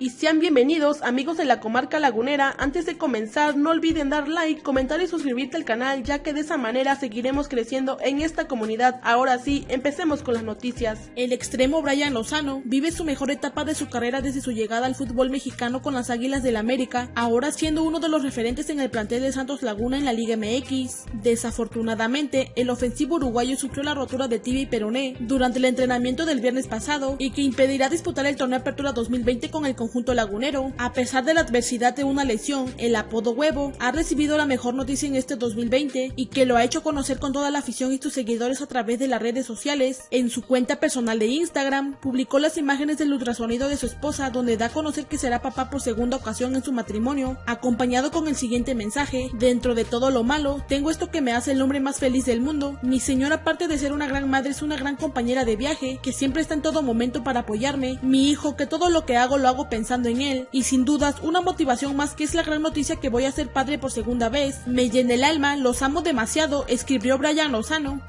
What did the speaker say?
y sean bienvenidos amigos de la comarca lagunera. Antes de comenzar no olviden dar like, comentar y suscribirte al canal ya que de esa manera seguiremos creciendo en esta comunidad. Ahora sí, empecemos con las noticias. El extremo Brian Lozano vive su mejor etapa de su carrera desde su llegada al fútbol mexicano con las Águilas del América, ahora siendo uno de los referentes en el plantel de Santos Laguna en la Liga MX. Desafortunadamente, el ofensivo uruguayo sufrió la rotura de tibia y peroné durante el entrenamiento del viernes pasado y que impedirá disputar el torneo Apertura 2020 con el conjunto junto lagunero. A pesar de la adversidad de una lesión, el apodo huevo ha recibido la mejor noticia en este 2020 y que lo ha hecho conocer con toda la afición y sus seguidores a través de las redes sociales. En su cuenta personal de Instagram, publicó las imágenes del ultrasonido de su esposa donde da a conocer que será papá por segunda ocasión en su matrimonio, acompañado con el siguiente mensaje, dentro de todo lo malo, tengo esto que me hace el hombre más feliz del mundo. Mi señora aparte de ser una gran madre es una gran compañera de viaje, que siempre está en todo momento para apoyarme. Mi hijo, que todo lo que hago lo hago pensando pensando en él y sin dudas una motivación más que es la gran noticia que voy a ser padre por segunda vez. Me llena el alma, los amo demasiado, escribió Brian Lozano.